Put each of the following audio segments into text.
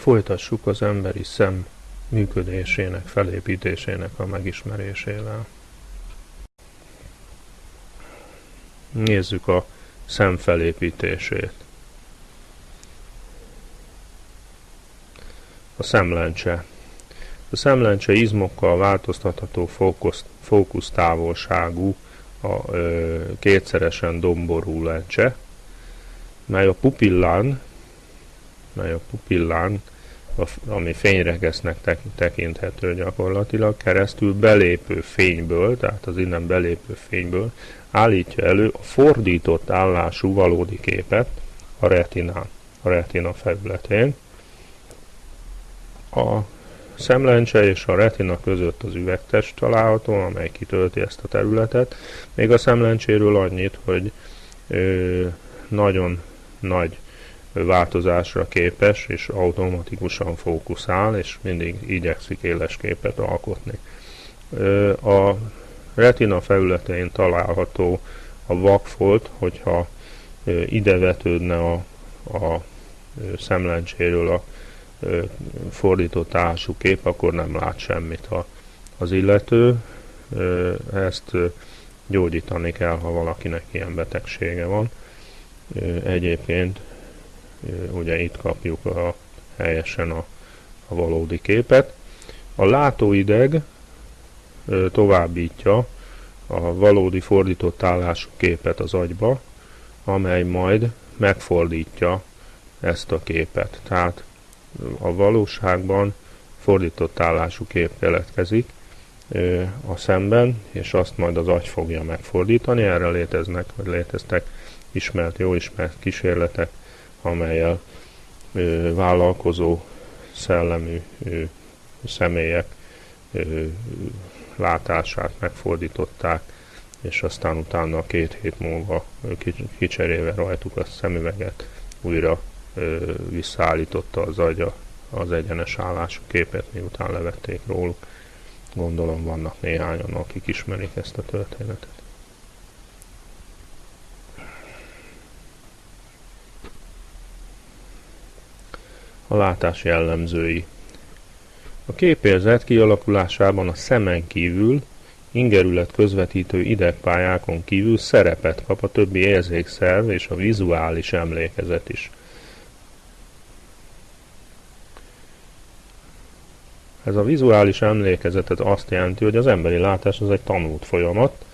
Folytassuk az emberi szem működésének, felépítésének a megismerésével. Nézzük a szem felépítését. A szemlencse. A szemlencse izmokkal változtatható fókusz, fókusztávolságú, a ö, kétszeresen domború lencse, mely a pupillán, mely a pupillán, ami fényregesznek tekinthető gyakorlatilag, keresztül belépő fényből, tehát az innen belépő fényből állítja elő a fordított állású valódi képet a retinán, a retina felületén. A szemlencse és a retina között az üvegtest található, amely kitölti ezt a területet. Még a szemlencséről annyit, hogy ö, nagyon nagy változásra képes, és automatikusan fókuszál, és mindig igyekszik éles képet alkotni. A retina felületein található a vakfolt, hogyha ide vetődne a, a szemlencséről a fordított állású kép, akkor nem lát semmit a, az illető. Ezt gyógyítani kell, ha valakinek ilyen betegsége van. Egyébként ugye itt kapjuk a, helyesen a, a valódi képet. A látóideg továbbítja a valódi fordított állású képet az agyba, amely majd megfordítja ezt a képet. Tehát a valóságban fordított állású kép keletkezik a szemben, és azt majd az agy fogja megfordítani. Erre léteznek, vagy léteztek ismert, jó ismert kísérletek, amelyel vállalkozó szellemű személyek látását megfordították, és aztán utána két hét múlva kicserélve rajtuk a szemüveget újra ö, visszaállította az agya az egyenes állású képet, miután levették róluk. Gondolom vannak néhányan, akik ismerik ezt a történetet. A látás jellemzői A képérzet kialakulásában a szemen kívül ingerület közvetítő idegpályákon kívül szerepet kap a többi érzékszerv és a vizuális emlékezet is. Ez a vizuális emlékezetet azt jelenti, hogy az emberi látás az egy tanult folyamat,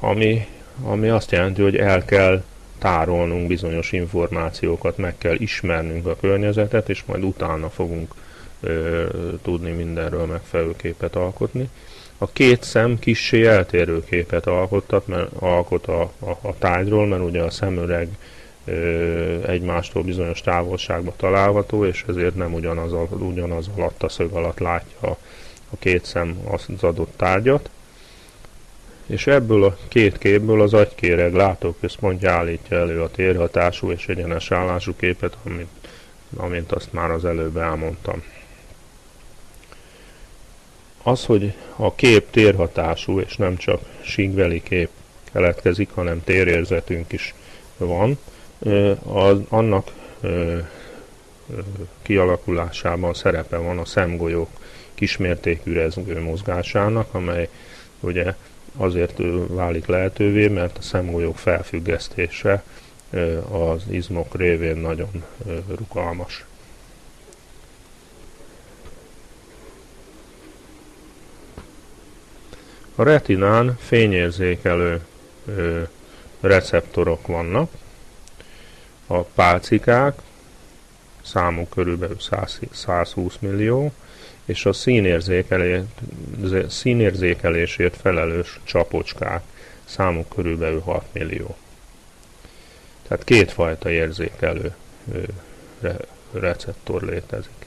ami, ami azt jelenti, hogy el kell tárolnunk bizonyos információkat, meg kell ismernünk a környezetet, és majd utána fogunk ö, tudni mindenről megfelelő képet alkotni. A két szem kissé eltérő képet alkottat, mert alkot a, a, a tájról, mert ugye a szemüreg egymástól bizonyos távolságban található, és ezért nem ugyanaz, ugyanaz alatt a szög alatt látja a két szem az adott tárgyat. És ebből a két képből az agykéreg látóközpontja állítja elő a térhatású és egyenes állású képet, amit, amint azt már az előbb elmondtam. Az, hogy a kép térhatású és nem csak síkbeli kép keletkezik, hanem térérzetünk is van, az, annak kialakulásában szerepe van a szemgolyók kismértékű rezgő mozgásának, amely ugye azért válik lehetővé, mert a szemgolyók felfüggesztése az izmok révén nagyon rugalmas. A retinán fényérzékelő receptorok vannak, a pálcikák, számuk körülbelül 100, 120 millió, és a színérzékelé, színérzékelésért felelős csapocskák, számuk körülbelül 6 millió. Tehát kétfajta érzékelő re, receptor létezik.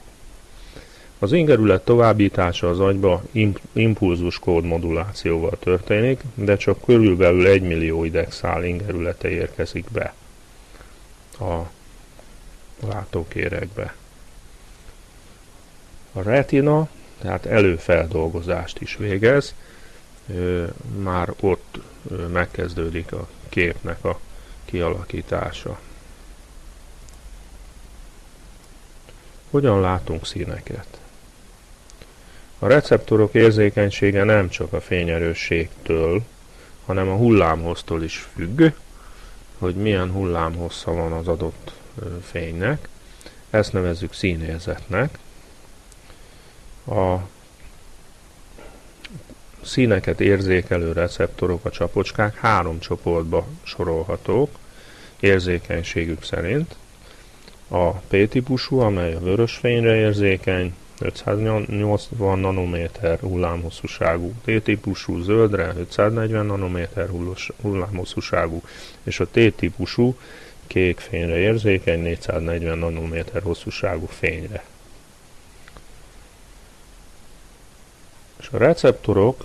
Az ingerület továbbítása az agyba impulzus kód modulációval történik, de csak körülbelül 1 millió idegszál ingerülete érkezik be a látókérekbe. A retina, tehát előfeldolgozást is végez, már ott megkezdődik a képnek a kialakítása. Hogyan látunk színeket? A receptorok érzékenysége nem csak a fényerősségtől, hanem a hullámhoztól is függ, hogy milyen hullámhossza van az adott fénynek. Ezt nevezzük színérzetnek. A színeket érzékelő receptorok, a csapocskák három csoportba sorolhatók érzékenységük szerint. A P-típusú, amely a vörös fényre érzékeny, 580 nanométer hullámhosszúságú, T-típusú zöldre 540 nanométer hullámhosszúságú, és a T-típusú kék fényre érzékeny 440 nanométer hosszúságú fényre. És a receptorok,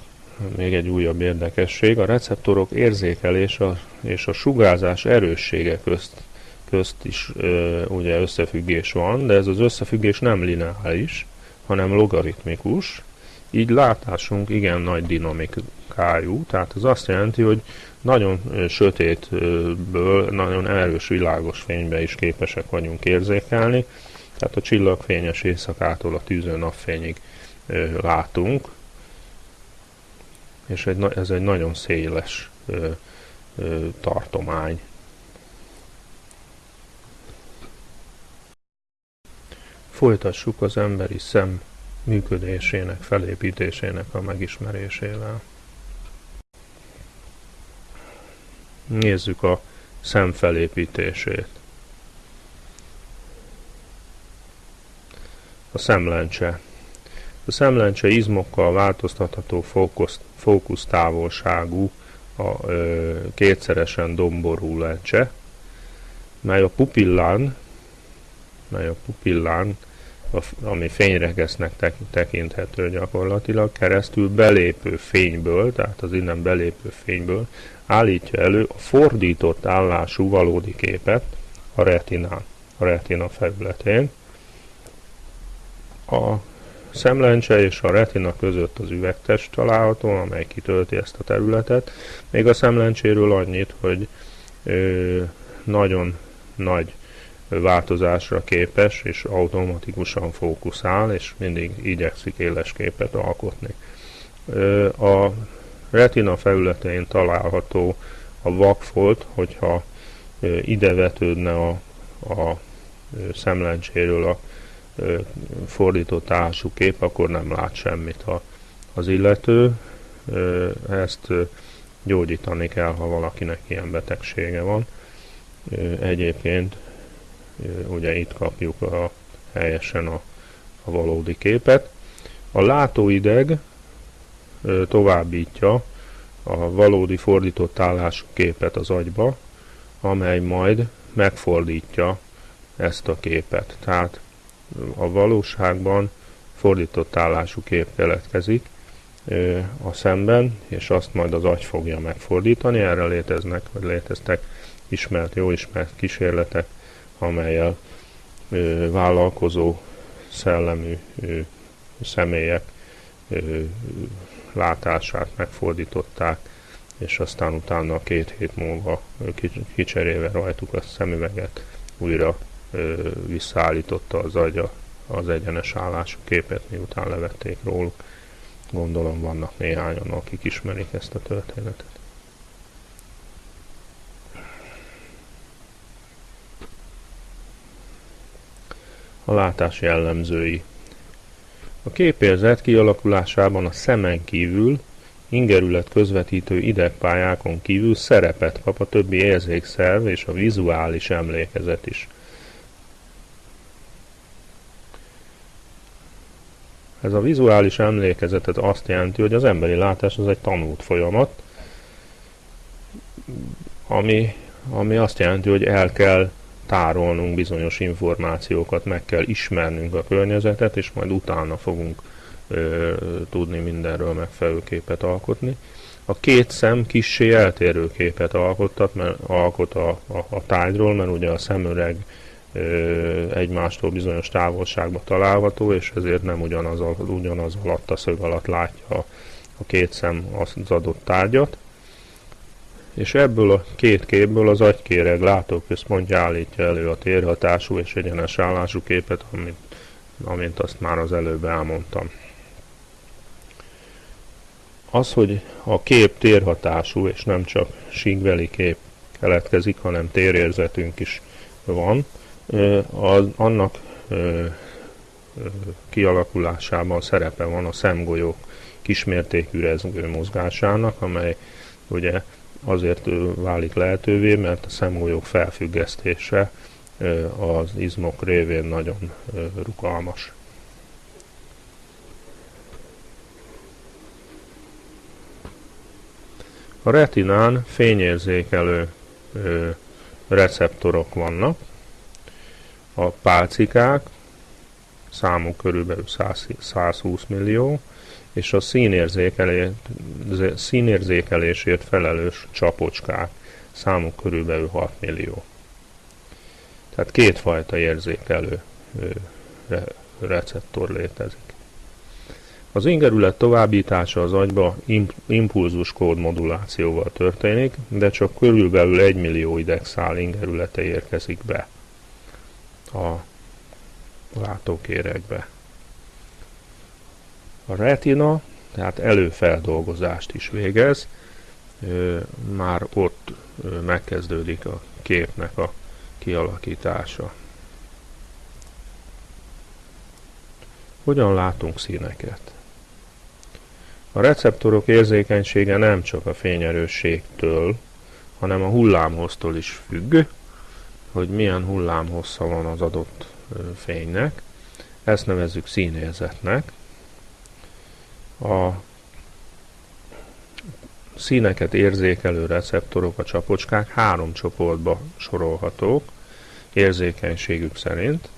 még egy újabb érdekesség, a receptorok érzékelése és a sugárzás erőssége közt, közt is ö, ugye összefüggés van, de ez az összefüggés nem lineáris, hanem logaritmikus, így látásunk igen nagy dinamikájú, tehát ez azt jelenti, hogy nagyon sötétből nagyon erős világos fénybe is képesek vagyunk érzékelni, tehát a csillagfényes éjszakától a tűző napfényig látunk, és egy, ez egy nagyon széles ö, ö, tartomány. Folytassuk az emberi szem működésének, felépítésének a megismerésével. Nézzük a szem felépítését. A szemlencse. A szemlencse izmokkal változtatható fókusz, fókusztávolságú, a ö, kétszeresen domború lencse, mely a pupillán, mely a pupillán ami fényregesznek tekinthető gyakorlatilag, keresztül belépő fényből, tehát az innen belépő fényből állítja elő a fordított állású valódi képet a retinán, a retina felületén. A szemlencse és a retina között az üvegtest található, amely kitölti ezt a területet. Még a szemlencséről annyit, hogy ö, nagyon nagy változásra képes, és automatikusan fókuszál, és mindig igyekszik éles képet alkotni. A retina felületein található a vakfolt, hogyha ide vetődne a, a szemlencséről a fordított állású kép, akkor nem lát semmit a, az illető. Ezt gyógyítani kell, ha valakinek ilyen betegsége van. Egyébként ugye itt kapjuk a, helyesen a, a valódi képet. A látóideg továbbítja a valódi fordított állású képet az agyba, amely majd megfordítja ezt a képet. Tehát a valóságban fordított állású kép keletkezik a szemben, és azt majd az agy fogja megfordítani. Erre léteznek, vagy léteztek ismert, jó ismert kísérletek amelyel vállalkozó szellemű személyek látását megfordították, és aztán utána két hét múlva kicserélve rajtuk a szemüveget újra visszaállította az agya az egyenes állású képet, miután levették róluk. Gondolom vannak néhányan, akik ismerik ezt a történetet. a látás jellemzői. A képérzet kialakulásában a szemen kívül, ingerület közvetítő idegpályákon kívül szerepet kap a többi érzékszerv és a vizuális emlékezet is. Ez a vizuális emlékezetet azt jelenti, hogy az emberi látás az egy tanult folyamat, ami, ami azt jelenti, hogy el kell tárolnunk bizonyos információkat, meg kell ismernünk a környezetet, és majd utána fogunk ö, tudni mindenről megfelelő képet alkotni. A két szem kissé eltérő képet alkottat, mert alkot a, a, a tájról, mert ugye a szemüreg egymástól bizonyos távolságban található, és ezért nem ugyanaz, ugyanaz alatt a szög alatt látja a, a két szem az adott tárgyat és ebből a két képből az agykéreg látóközpontja állítja elő a térhatású és egyenes állású képet, amit amint azt már az előbb elmondtam. Az, hogy a kép térhatású, és nem csak síkbeli kép keletkezik, hanem térérzetünk is van, az, annak kialakulásában szerepe van a szemgolyók kismértékű rezgő mozgásának, amely ugye azért válik lehetővé, mert a szemgolyók felfüggesztése az izmok révén nagyon rugalmas. A retinán fényérzékelő receptorok vannak, a pálcikák, számuk körülbelül 100, 120 millió, és a színérzékelé, színérzékelésért felelős csapocskák, számuk körülbelül 6 millió. Tehát kétfajta érzékelő re, receptor létezik. Az ingerület továbbítása az agyba impulzus kód modulációval történik, de csak körülbelül 1 millió idegszál ingerülete érkezik be a látókérekbe. A retina, tehát előfeldolgozást is végez, már ott megkezdődik a képnek a kialakítása. Hogyan látunk színeket? A receptorok érzékenysége nem csak a fényerősségtől, hanem a hullámhoztól is függ, hogy milyen hullámhossza van az adott fénynek. Ezt nevezzük színérzetnek. A színeket érzékelő receptorok, a csapocskák három csoportba sorolhatók érzékenységük szerint.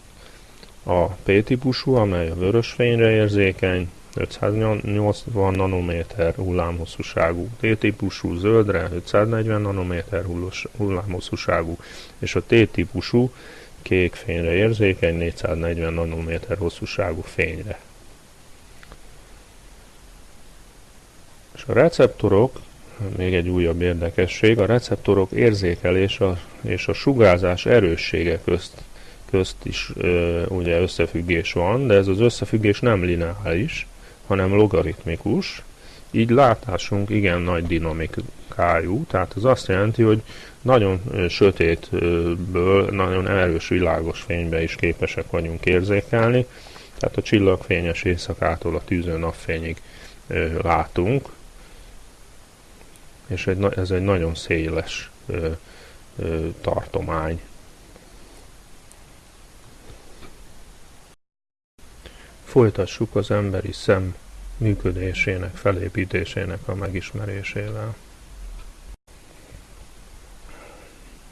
A P-típusú, amely a vörös fényre érzékeny, 580 nanométer hullámhosszúságú, T-típusú zöldre 540 nanométer hullámhosszúságú, és a T-típusú kék fényre érzékeny 440 nanométer hosszúságú fényre. És a receptorok, még egy újabb érdekesség, a receptorok érzékelése és a sugárzás erőssége közt, közt is ö, ugye összefüggés van, de ez az összefüggés nem lineáris, hanem logaritmikus, így látásunk igen nagy dinamikájú, tehát az azt jelenti, hogy nagyon sötétből nagyon erős világos fénybe is képesek vagyunk érzékelni, tehát a csillagfényes éjszakától a tűző napfényig látunk, és ez egy nagyon széles tartomány. Folytassuk az emberi szem működésének, felépítésének a megismerésével.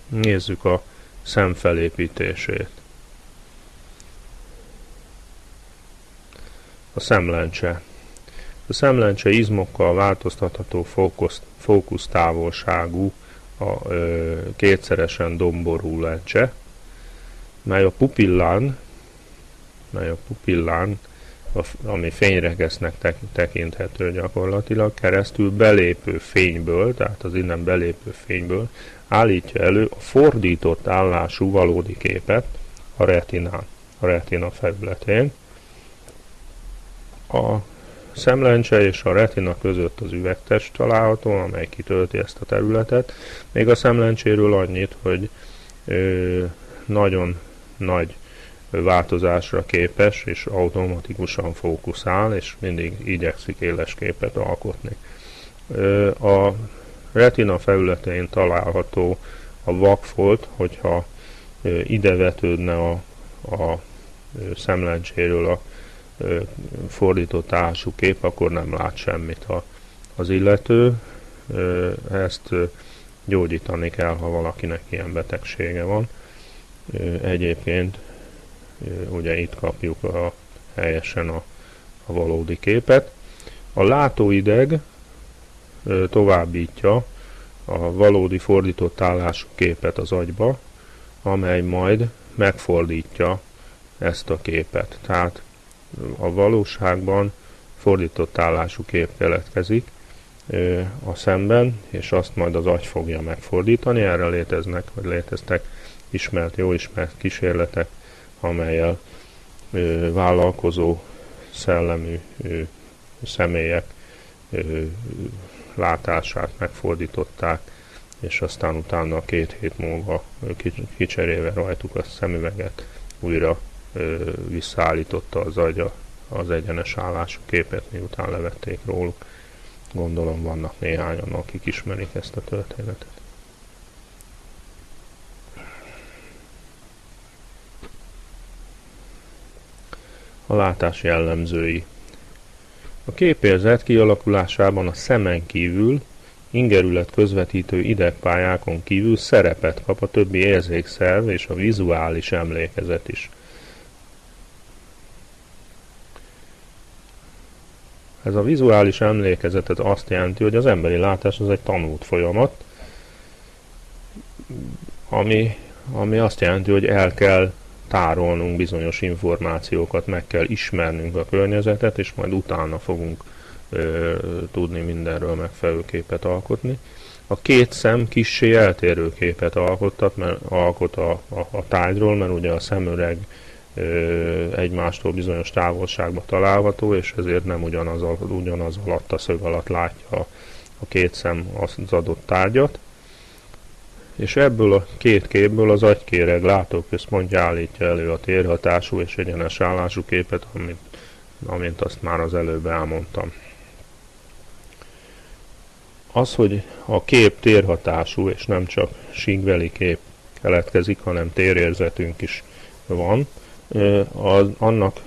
Nézzük a szem felépítését. A szemlencse. A szemlencse izmokkal változtatható fókusz, fókusztávolságú, a ö, kétszeresen domború lencse, mely a pupillán, mely a pupillán ami fényregesznek tekinthető gyakorlatilag, keresztül belépő fényből, tehát az innen belépő fényből állítja elő a fordított állású valódi képet a retinán, a retina felületén. A szemlencse és a retina között az üvegtest található, amely kitölti ezt a területet. Még a szemlencséről annyit, hogy ö, nagyon nagy változásra képes, és automatikusan fókuszál, és mindig igyekszik éles képet alkotni. A retina felületein található a vakfolt, hogyha ide vetődne a, a szemlencséről a fordított állású kép, akkor nem lát semmit a, az illető. Ezt gyógyítani kell, ha valakinek ilyen betegsége van. Egyébként ugye itt kapjuk a, helyesen a, a valódi képet. A látóideg továbbítja a valódi fordított állású képet az agyba, amely majd megfordítja ezt a képet. Tehát a valóságban fordított állású kép keletkezik a szemben, és azt majd az agy fogja megfordítani. Erre léteznek, vagy léteztek ismert, jó ismert kísérletek amelyel ö, vállalkozó szellemű ö, személyek ö, látását megfordították, és aztán utána két hét múlva kicserélve rajtuk a szemüveget újra ö, visszaállította az agya az egyenes állású képet, miután levették róluk. Gondolom vannak néhányan, akik ismerik ezt a történetet. A látás jellemzői. A képérzet kialakulásában a szemen kívül, ingerület közvetítő idegpályákon kívül szerepet kap a többi érzékszerv és a vizuális emlékezet is – Ez a vizuális emlékezetet azt jelenti, hogy az emberi látás az egy tanult folyamat, ami, ami azt jelenti, hogy el kell tárolnunk bizonyos információkat, meg kell ismernünk a környezetet, és majd utána fogunk ö, tudni mindenről megfelelő képet alkotni. A két szem kissé eltérő képet alkottat, mert alkot a, a, a tárgyról, mert ugye a szemüreg egymástól bizonyos távolságban található, és ezért nem ugyanaz, ugyanaz alatt a szög alatt látja a két szem az adott tárgyat. És ebből a két képből az agykéreg látóközpontja állítja elő a térhatású és egyenes állású képet, amit, amint azt már az előbb elmondtam. Az, hogy a kép térhatású és nem csak síkbeli kép keletkezik, hanem térérzetünk is van, az, annak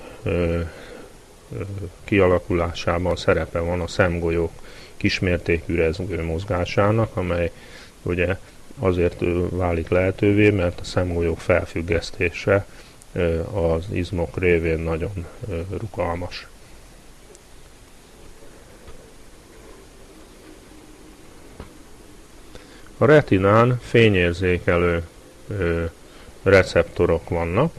kialakulásában szerepe van a szemgolyók kismértékű rezgő mozgásának, amely ugye azért válik lehetővé, mert a szemgolyók felfüggesztése az izmok révén nagyon rugalmas. A retinán fényérzékelő receptorok vannak,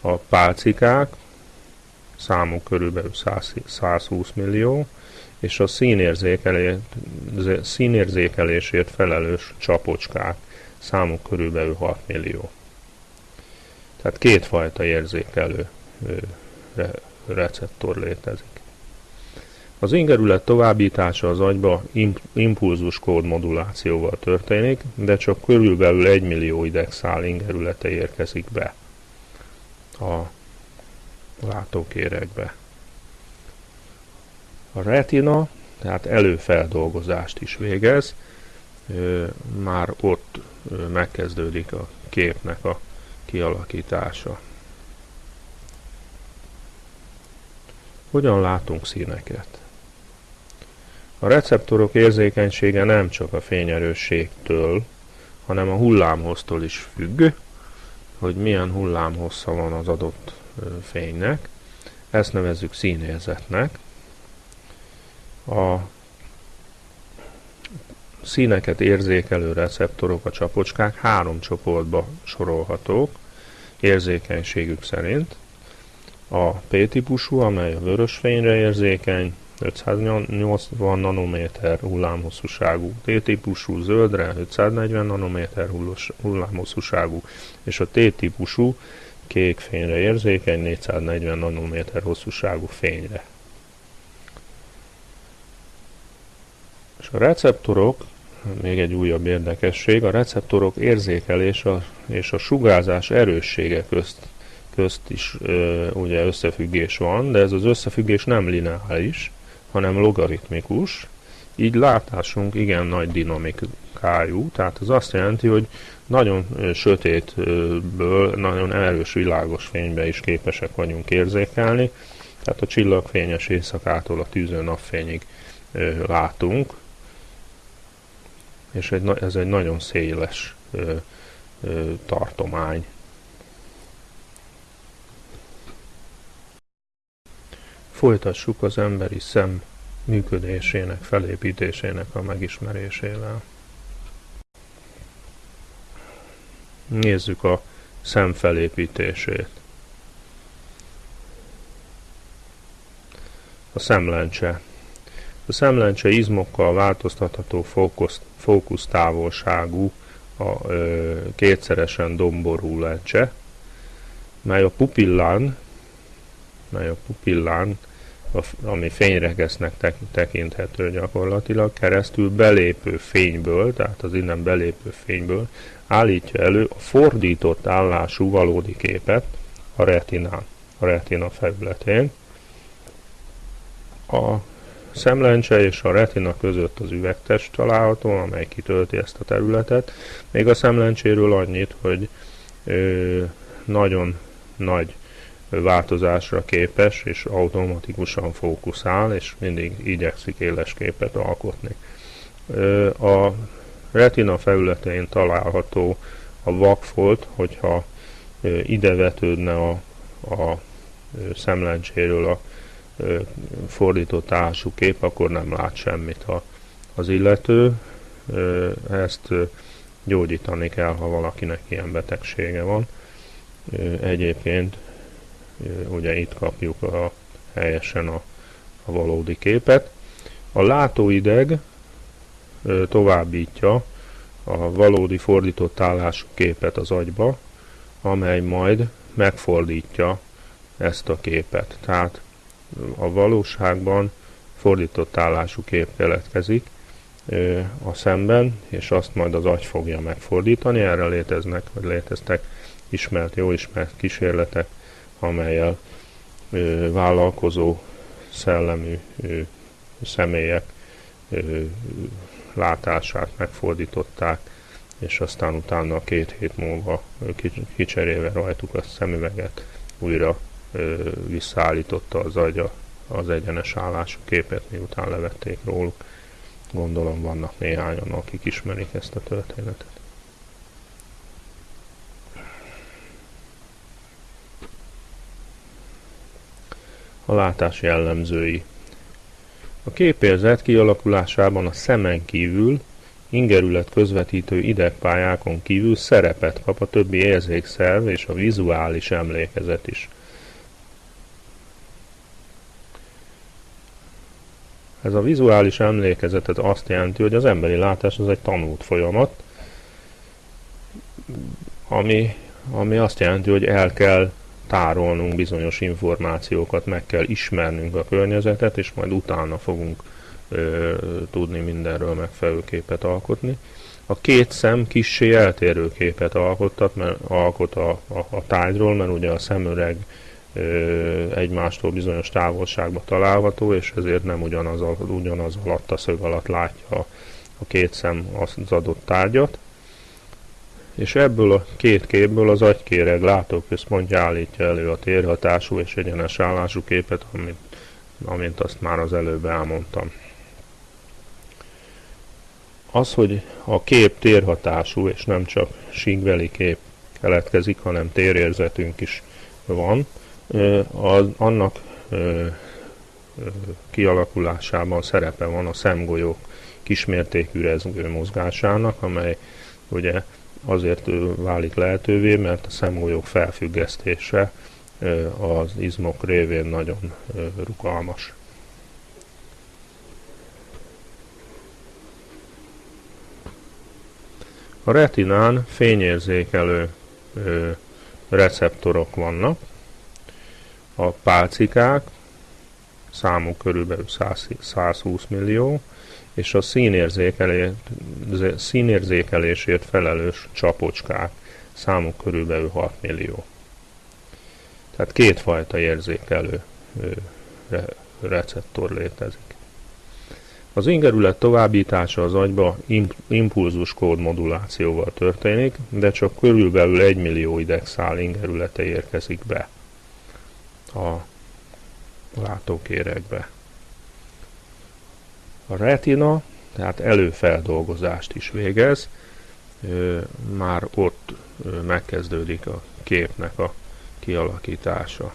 a pálcikák, számuk körülbelül 100, 120 millió, és a színérzékelé, színérzékelésért felelős csapocskák, számuk körülbelül 6 millió. Tehát kétfajta érzékelő re, receptor létezik. Az ingerület továbbítása az agyba impulzus kód modulációval történik, de csak körülbelül 1 millió idegszál ingerülete érkezik be a látókérekbe. A retina, tehát előfeldolgozást is végez, már ott megkezdődik a képnek a kialakítása. Hogyan látunk színeket? A receptorok érzékenysége nem csak a fényerősségtől, hanem a hullámhoztól is függ, hogy milyen hullámhossza van az adott fénynek. Ezt nevezzük színérzetnek. A színeket érzékelő receptorok, a csapocskák három csoportba sorolhatók érzékenységük szerint. A P-típusú, amely a vörös fényre érzékeny, 580 nanométer hullámhosszúságú, T-típusú zöldre 540 nanométer hullámhosszúságú, és a T-típusú kék fényre érzékeny 440 nanométer hosszúságú fényre. És a receptorok, még egy újabb érdekesség, a receptorok érzékelése és a sugárzás erőssége közt, közt is ö, ugye összefüggés van, de ez az összefüggés nem lineáris, hanem logaritmikus, így látásunk igen nagy dinamikájú, tehát az azt jelenti, hogy nagyon sötétből nagyon erős világos fénybe is képesek vagyunk érzékelni, tehát a csillagfényes éjszakától a tűző napfényig látunk, és egy, ez egy nagyon széles tartomány. Folytassuk az emberi szem működésének, felépítésének a megismerésével. Nézzük a szem felépítését. A szemlencse. A szemlencse izmokkal változtatható fókusz, fókusztávolságú a ö, kétszeresen domború lencse, mely a pupillán, mely a pupillán, ami fényregesznek tekinthető gyakorlatilag, keresztül belépő fényből, tehát az innen belépő fényből állítja elő a fordított állású valódi képet a retinán, a retina felületén. A szemlencse és a retina között az üvegtest található, amely kitölti ezt a területet. Még a szemlencséről annyit, hogy ö, nagyon nagy változásra képes, és automatikusan fókuszál, és mindig igyekszik éles képet alkotni. Ö, a retina felületein található a vakfolt, hogyha ö, ide vetődne a, a szemlencséről a fordított állású kép, akkor nem lát semmit a, az illető. Ezt gyógyítani kell, ha valakinek ilyen betegsége van. Egyébként ugye itt kapjuk a, helyesen a, a valódi képet. A látóideg továbbítja a valódi fordított állású képet az agyba, amely majd megfordítja ezt a képet. Tehát a valóságban fordított állású kép keletkezik a szemben, és azt majd az agy fogja megfordítani. Erre léteznek, vagy léteztek ismert, jó ismert kísérletek, amelyel vállalkozó szellemű személyek látását megfordították, és aztán utána két hét múlva kicserélve rajtuk a szemüveget újra visszaállította az agya az egyenes állású képet, miután levették róluk. Gondolom vannak néhányan, akik ismerik ezt a történetet. A látás jellemzői. A képérzet kialakulásában a szemen kívül, ingerület közvetítő idegpályákon kívül szerepet kap a többi érzékszerv és a vizuális emlékezet is. Ez a vizuális emlékezet ez azt jelenti, hogy az emberi látás az egy tanult folyamat, ami, ami azt jelenti, hogy el kell tárolnunk bizonyos információkat, meg kell ismernünk a környezetet, és majd utána fogunk ö, tudni mindenről megfelelő képet alkotni. A két szem kissé eltérő képet alkottat, mert alkot a, a, a tájról, mert ugye a szemüreg egymástól bizonyos távolságba található, és ezért nem ugyanaz, ugyanaz alatt a szög alatt látja a két szem az adott tárgyat. És ebből a két képből az agykéreg látóközpontja állítja elő a térhatású és egyenes állású képet, amit, amint azt már az előbb elmondtam. Az, hogy a kép térhatású és nem csak síkbeli kép keletkezik, hanem térérzetünk is van, az, annak kialakulásában szerepe van a szemgolyók kismértékű rezgő mozgásának, amely ugye azért válik lehetővé, mert a szemgolyók felfüggesztése az izmok révén nagyon rugalmas. A retinán fényérzékelő receptorok vannak, a pálcikák, számuk körülbelül 100, 120 millió, és a színérzékelé, színérzékelésért felelős csapocskák, számuk körülbelül 6 millió. Tehát kétfajta érzékelő re, receptor létezik. Az ingerület továbbítása az agyba impulzus kód történik, de csak körülbelül 1 millió idegszál ingerülete érkezik be a látókérekbe. A retina, tehát előfeldolgozást is végez, már ott megkezdődik a képnek a kialakítása.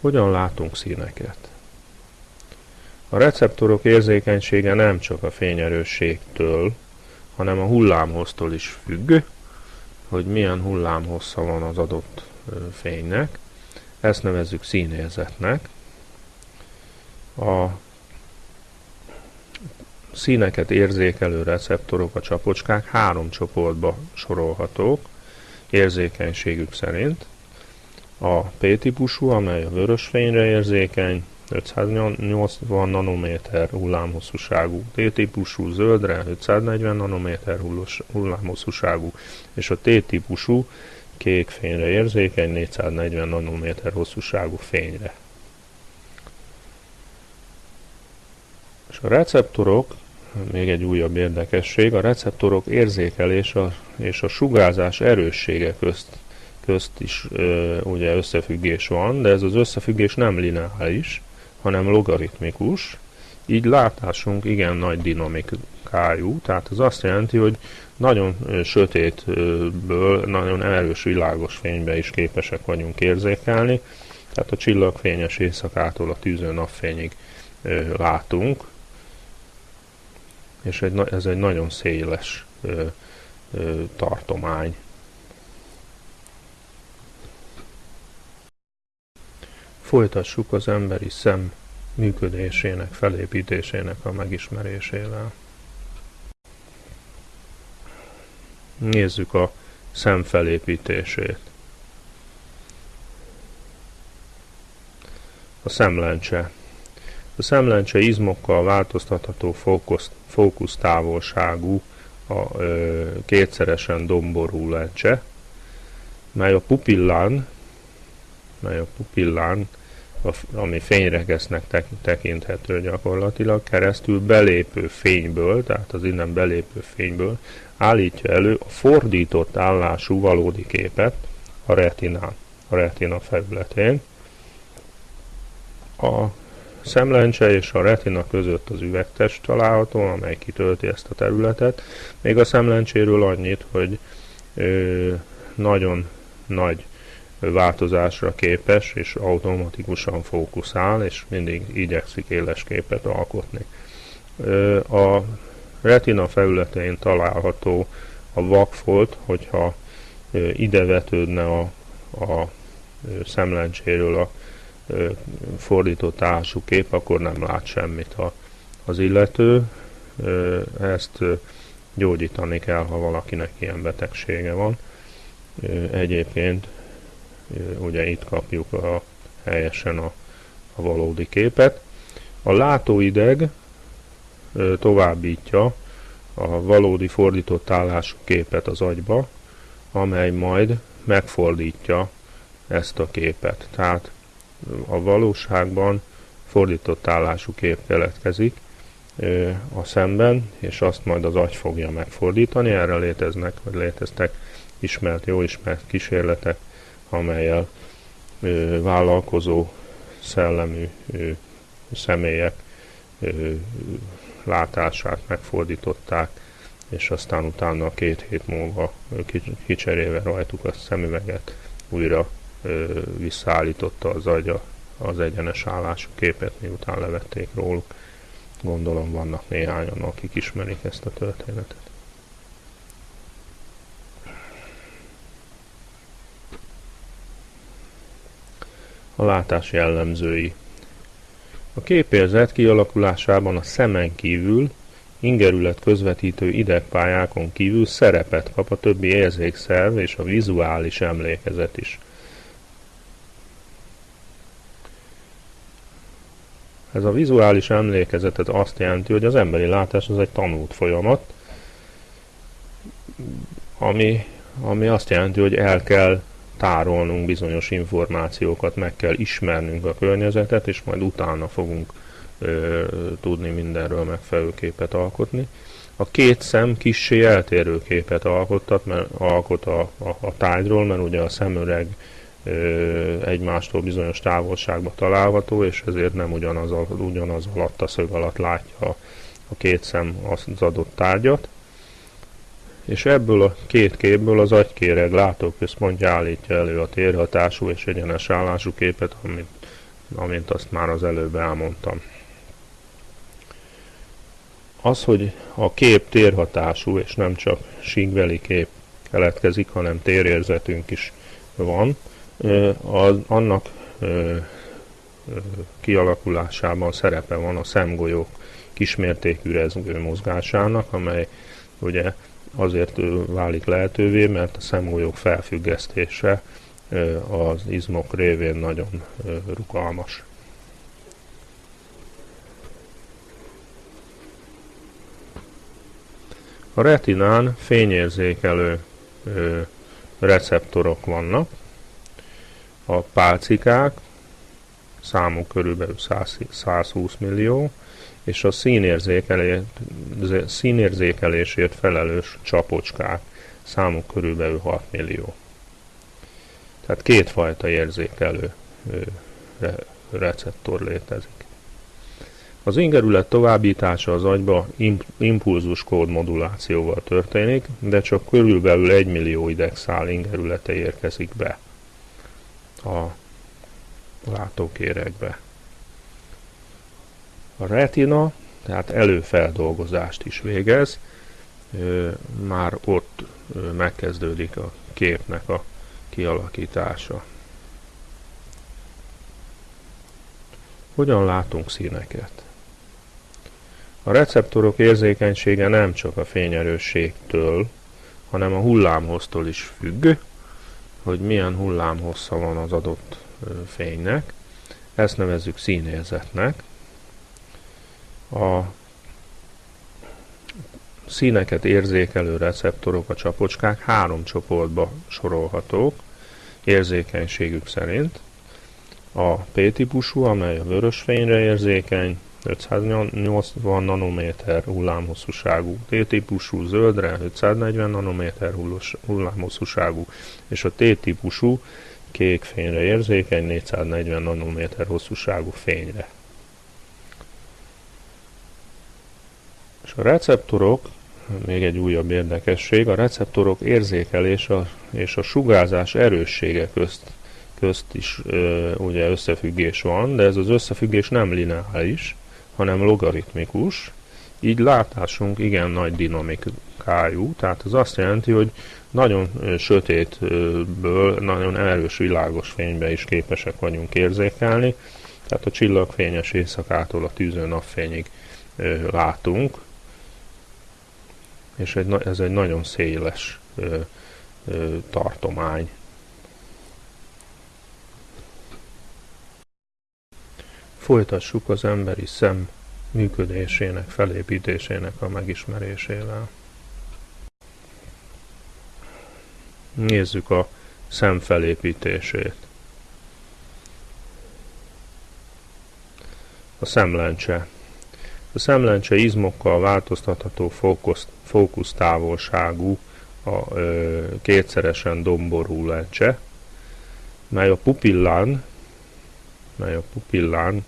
Hogyan látunk színeket? A receptorok érzékenysége nem csak a fényerősségtől, hanem a hullámhoztól is függ, hogy milyen hullámhossza van az adott fénynek. Ezt nevezzük színérzetnek. A színeket érzékelő receptorok, a csapocskák három csoportba sorolhatók. érzékenységük szerint. A P-típusú, amely a vörös fényre érzékeny, 580 nanométer hullámhosszúságú, T-típusú zöldre 540 nanométer hullámhosszúságú, és a T-típusú kék fényre érzékeny 440 nanométer hosszúságú fényre. És a receptorok, még egy újabb érdekesség, a receptorok érzékelése és a sugárzás erőssége közt, közt is ö, ugye összefüggés van, de ez az összefüggés nem lineáris, hanem logaritmikus, így látásunk igen nagy dinamikájú, tehát az azt jelenti, hogy nagyon sötétből, nagyon erős világos fénybe is képesek vagyunk érzékelni, tehát a csillagfényes éjszakától a tűző napfényig látunk, és ez egy nagyon széles tartomány. Folytassuk az emberi szem működésének, felépítésének a megismerésével. Nézzük a szem felépítését. A szemlencse. A szemlencse izmokkal változtatható fókusz, fókusztávolságú a ö, kétszeresen domború lencse, mely a pupillán, mely a pupillán ami fényregesznek tekinthető gyakorlatilag, keresztül belépő fényből, tehát az innen belépő fényből állítja elő a fordított állású valódi képet a retinán, a retina felületén. A szemlencse és a retina között az üvegtest található, amely kitölti ezt a területet. Még a szemlencséről annyit, hogy ö, nagyon nagy változásra képes, és automatikusan fókuszál, és mindig igyekszik éles képet alkotni. A retina felületein található a vakfolt, hogyha ide vetődne a, a szemlencséről a fordított állású kép, akkor nem lát semmit a, az illető. Ezt gyógyítani kell, ha valakinek ilyen betegsége van. Egyébként ugye itt kapjuk a, helyesen a, a valódi képet. A látóideg továbbítja a valódi fordított állású képet az agyba, amely majd megfordítja ezt a képet. Tehát a valóságban fordított állású kép keletkezik a szemben, és azt majd az agy fogja megfordítani. Erre léteznek, vagy léteztek ismert, jó ismert kísérletek amelyel ö, vállalkozó szellemű ö, személyek ö, látását megfordították, és aztán utána két hét múlva kicserélve rajtuk a szemüveget újra ö, visszaállította az agya az egyenes állású képet, miután levették róluk. Gondolom vannak néhányan, akik ismerik ezt a történetet. A látás jellemzői. A képérzet kialakulásában a szemen kívül, ingerület közvetítő idegpályákon kívül szerepet kap a többi érzékszerv és a vizuális emlékezet is. Ez a vizuális emlékezetet azt jelenti, hogy az emberi látás az egy tanult folyamat, ami, ami azt jelenti, hogy el kell tárolnunk bizonyos információkat, meg kell ismernünk a környezetet, és majd utána fogunk ö, tudni mindenről megfelelő képet alkotni. A két szem kissé eltérő képet alkottat, mert alkot a, a, a tájról, mert ugye a szemüreg ö, egymástól bizonyos távolságban található, és ezért nem ugyanaz, ugyanaz alatt a szög alatt látja a, a két szem az adott tárgyat és ebből a két képből az agykéreg látóközpontja állítja elő a térhatású és egyenes állású képet, amit, amint azt már az előbb elmondtam. Az, hogy a kép térhatású és nem csak síkbeli kép keletkezik, hanem térérzetünk is van, az, annak kialakulásában szerepe van a szemgolyók kismértékű rezgő mozgásának, amely ugye azért válik lehetővé, mert a szemújok felfüggesztése az izmok révén nagyon rugalmas. A retinán fényérzékelő receptorok vannak, a pálcikák, számuk körülbelül 100, 120 millió, és a színérzékelé, színérzékelésért felelős csapocskák, számuk körülbelül 6 millió. Tehát kétfajta érzékelő receptor létezik. Az ingerület továbbítása az agyba impulzus kód modulációval történik, de csak körülbelül 1 millió idegszál ingerülete érkezik be a látókérekbe. A retina, tehát előfeldolgozást is végez, már ott megkezdődik a képnek a kialakítása. Hogyan látunk színeket? A receptorok érzékenysége nem csak a fényerősségtől, hanem a hullámhoztól is függ, hogy milyen hullámhossza van az adott fénynek. Ezt nevezzük színérzetnek. A színeket érzékelő receptorok, a csapocskák három csoportba sorolhatók érzékenységük szerint. A P-típusú, amely a vörös fényre érzékeny, 580 nanométer hullámhosszúságú, T-típusú zöldre 540 nanométer hullámhosszúságú, és a T-típusú kék fényre érzékeny 440 nanométer hosszúságú fényre. És a receptorok, még egy újabb érdekesség, a receptorok érzékelése és a sugárzás erőssége közt, közt is ö, ugye összefüggés van, de ez az összefüggés nem lineáris, hanem logaritmikus, így látásunk igen nagy dinamikájú, tehát az azt jelenti, hogy nagyon sötétből nagyon erős világos fénybe is képesek vagyunk érzékelni, tehát a csillagfényes éjszakától a tűző napfényig látunk, és egy, ez egy nagyon széles tartomány. Folytassuk az emberi szem működésének, felépítésének a megismerésével. Nézzük a szem felépítését. A szemlencse. A szemlencse izmokkal változtatható fókusz, fókusztávolságú a ö, kétszeresen domború lencse, mely a pupillán mely a pupillán,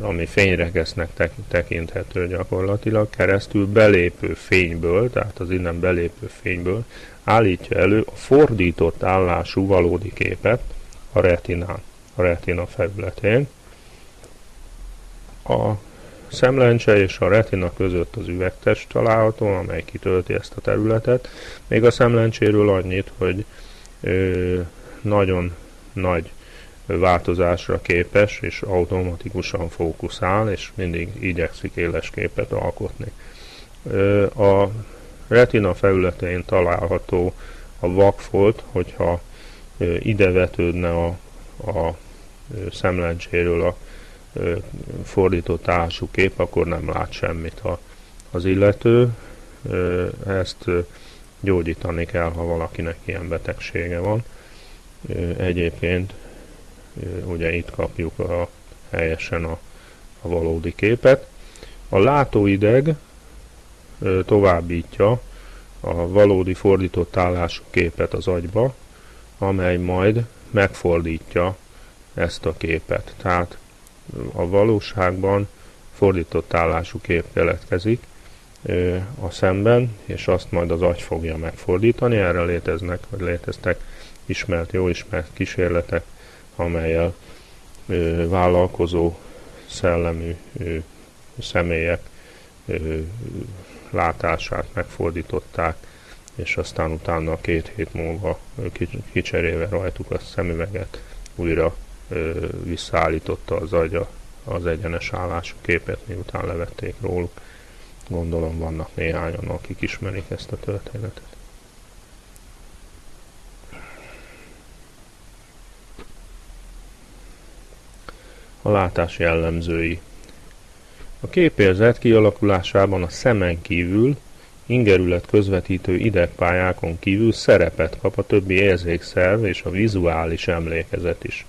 ami fényregesznek tekinthető gyakorlatilag, keresztül belépő fényből, tehát az innen belépő fényből állítja elő a fordított állású valódi képet a retinán, a retina felületén. A szemlencse és a retina között az üvegtest található, amely kitölti ezt a területet. Még a szemlencséről annyit, hogy ö, nagyon nagy változásra képes, és automatikusan fókuszál, és mindig igyekszik éles képet alkotni. A retina felületén található a vakfolt, hogyha ide vetődne a, a szemlencséről a fordított állású kép, akkor nem lát semmit a, az illető. Ezt gyógyítani kell, ha valakinek ilyen betegsége van. Egyébként ugye itt kapjuk a, helyesen a, a valódi képet. A látóideg továbbítja a valódi fordított állású képet az agyba, amely majd megfordítja ezt a képet. Tehát a valóságban fordított állású kép keletkezik a szemben, és azt majd az agy fogja megfordítani. Erre léteznek, vagy léteztek ismert, jó ismert kísérletek amelyel vállalkozó szellemű személyek látását megfordították, és aztán utána két hét múlva kicserélve rajtuk a szemüveget újra ö, visszaállította az agya az egyenes állású képet, miután levették róluk. Gondolom vannak néhányan, akik ismerik ezt a történetet. A látás jellemzői A képérzet kialakulásában a szemen kívül ingerület közvetítő idegpályákon kívül szerepet kap a többi érzékszerv és a vizuális emlékezet is.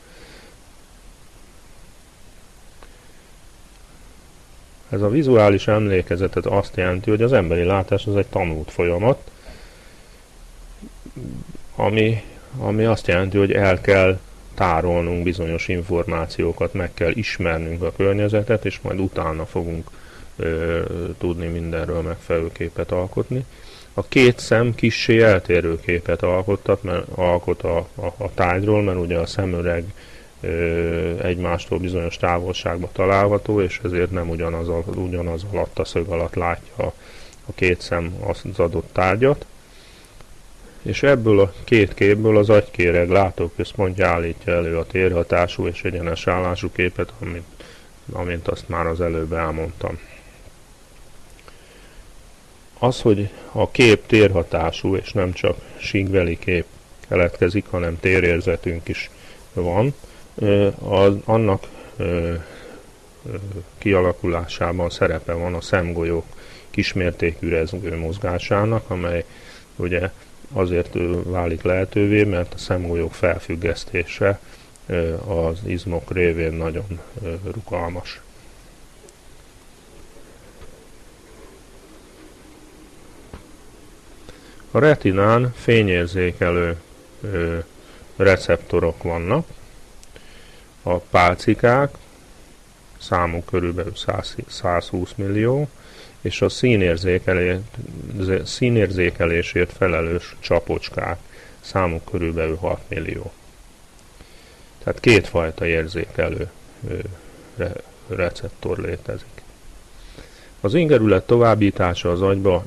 Ez a vizuális emlékezetet azt jelenti, hogy az emberi látás az egy tanult folyamat, ami, ami azt jelenti, hogy el kell tárolnunk bizonyos információkat, meg kell ismernünk a környezetet, és majd utána fogunk ö, tudni mindenről megfelelő képet alkotni. A két szem kissé eltérő képet alkottat, mert alkot a, a, a tájról, mert ugye a szemüreg egymástól bizonyos távolságba található, és ezért nem ugyanaz, ugyanaz alatt a szög alatt látja a, a két szem az adott tárgyat. És ebből a két képből az agykéreg látóközpontja állítja elő a térhatású és egyenes állású képet, amit, amint azt már az előbb elmondtam. Az, hogy a kép térhatású, és nem csak síkveli kép keletkezik, hanem térérzetünk is van, az, annak kialakulásában szerepe van a szemgolyók kismértékű rezgő mozgásának, amely ugye azért válik lehetővé, mert a szemgolyók felfüggesztése az izmok révén nagyon rugalmas. A retinán fényérzékelő receptorok vannak, a pálcikák, számuk körülbelül 100, 120 millió, és a színérzékelé, színérzékelésért felelős csapocskák, számuk körülbelül 6 millió. Tehát kétfajta érzékelő re, receptor létezik. Az ingerület továbbítása az agyba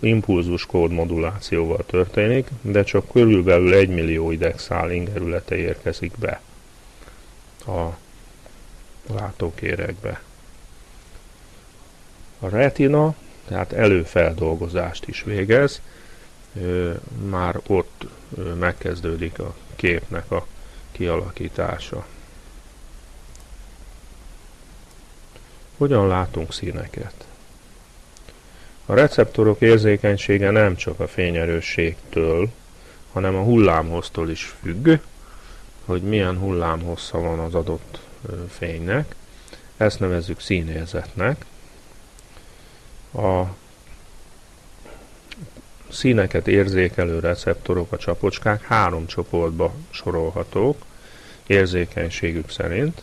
impulzus kód modulációval történik, de csak körülbelül 1 millió idegszál ingerülete érkezik be a látókérekbe. A retina, tehát előfeldolgozást is végez, már ott megkezdődik a képnek a kialakítása. Hogyan látunk színeket? A receptorok érzékenysége nem csak a fényerősségtől, hanem a hullámhoztól is függ, hogy milyen hullámhossza van az adott fénynek. Ezt nevezzük színérzetnek. A színeket érzékelő receptorok, a csapocskák három csoportba sorolhatók érzékenységük szerint.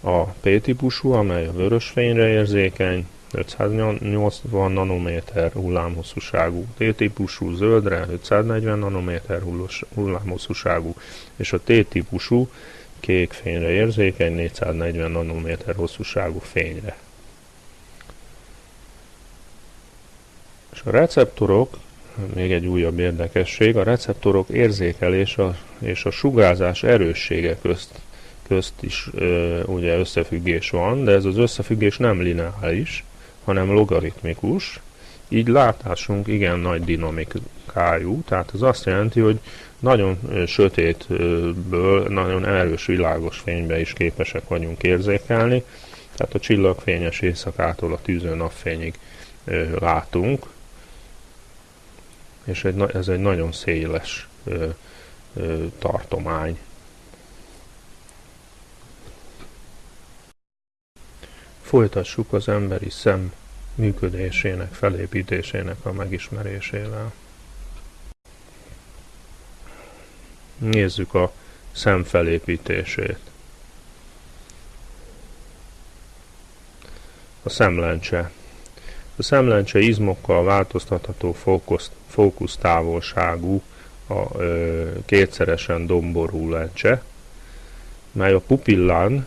A P-típusú, amely a vörös fényre érzékeny, 580 nanométer hullámhosszúságú, T-típusú zöldre 540 nanométer hullámhosszúságú, és a T-típusú kék fényre érzékeny 440 nanométer hosszúságú fényre. És a receptorok, még egy újabb érdekesség, a receptorok érzékelése és a sugárzás erőssége közt, közt is ö, ugye összefüggés van, de ez az összefüggés nem lineáris, hanem logaritmikus, így látásunk igen nagy dinamikájú, tehát ez azt jelenti, hogy nagyon sötétből, nagyon erős világos fénybe is képesek vagyunk érzékelni, tehát a csillagfényes éjszakától a tűző napfényig látunk, és ez egy nagyon széles tartomány. Folytassuk az emberi szem működésének, felépítésének a megismerésével. Nézzük a szem felépítését. A szemlencse. A szemlencse izmokkal változtatható fókusz, fókusztávolságú a ö, kétszeresen domború lencse, mely a pupillán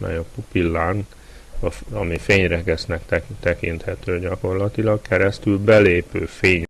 mely a pupillán, ami fényregesznek tekinthető gyakorlatilag, keresztül belépő fény